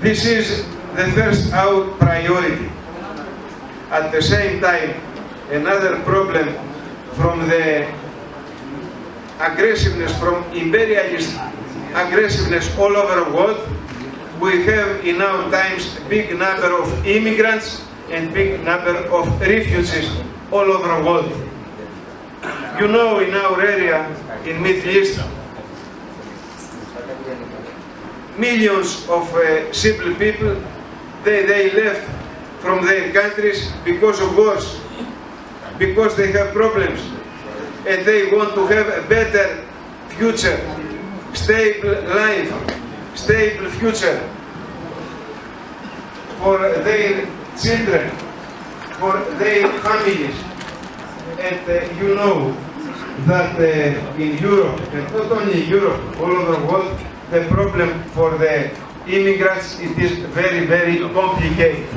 This is the first our priority. At the same time, another problem from the aggressiveness, from imperialist aggressiveness all over the world, we have in our times big number of immigrants and big number of refugees all over the world. You know in our area, in Middle East, millions of uh, simple people, they, they left from their countries because of wars, because they have problems, and they want to have a better future, stable life, stable future for their children, for their families. And uh, you know that uh, in Europe, and not only in Europe, all over the world, the problem for the immigrants it is very, very complicated.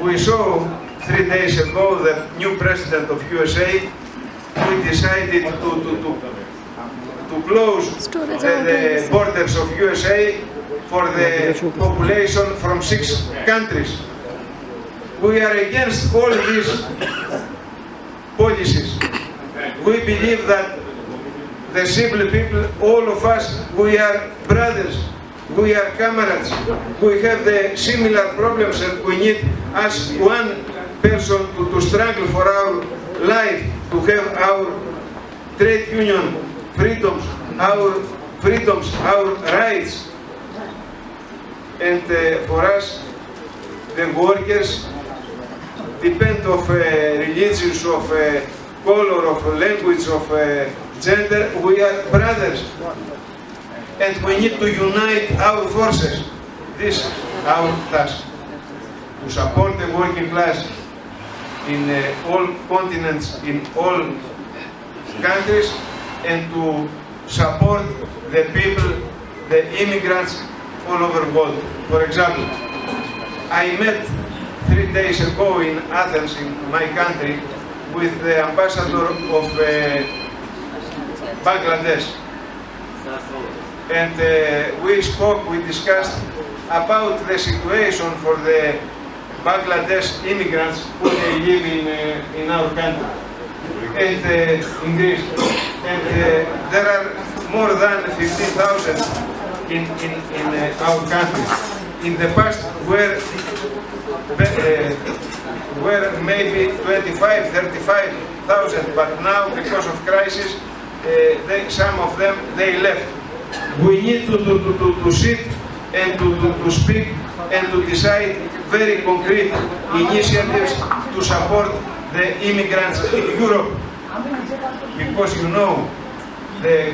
We saw three days ago the new president of USA who decided to, to, to, to close the, the borders of USA for the population from six countries. We are against all these policies. We believe that the simple people, all of us, we are brothers, we are comrades, we have the similar problems and we need as one person to, to struggle for our life, to have our trade union freedoms, our freedoms, our rights. And uh, for us, the workers depend of uh, religions, of uh, color, of language, of uh, gender, we are brothers. And we need to unite our forces. This is our task. To support the working class in uh, all continents, in all countries, and to support the people, the immigrants all over the world. For example, I met three days ago in Athens, in my country, with the ambassador of uh, Bangladesh. And uh, we spoke, we discussed about the situation for the Bangladesh immigrants who they live in, uh, in our country and uh, in Greece. And uh, there are more than 15,000 in, in, in uh, our country. In the past were, uh, were maybe 25, 35,000, but now because of crisis, they, some of them, they left. We need to, to, to, to sit and to, to, to speak and to decide very concrete initiatives to support the immigrants in Europe. Because you know, the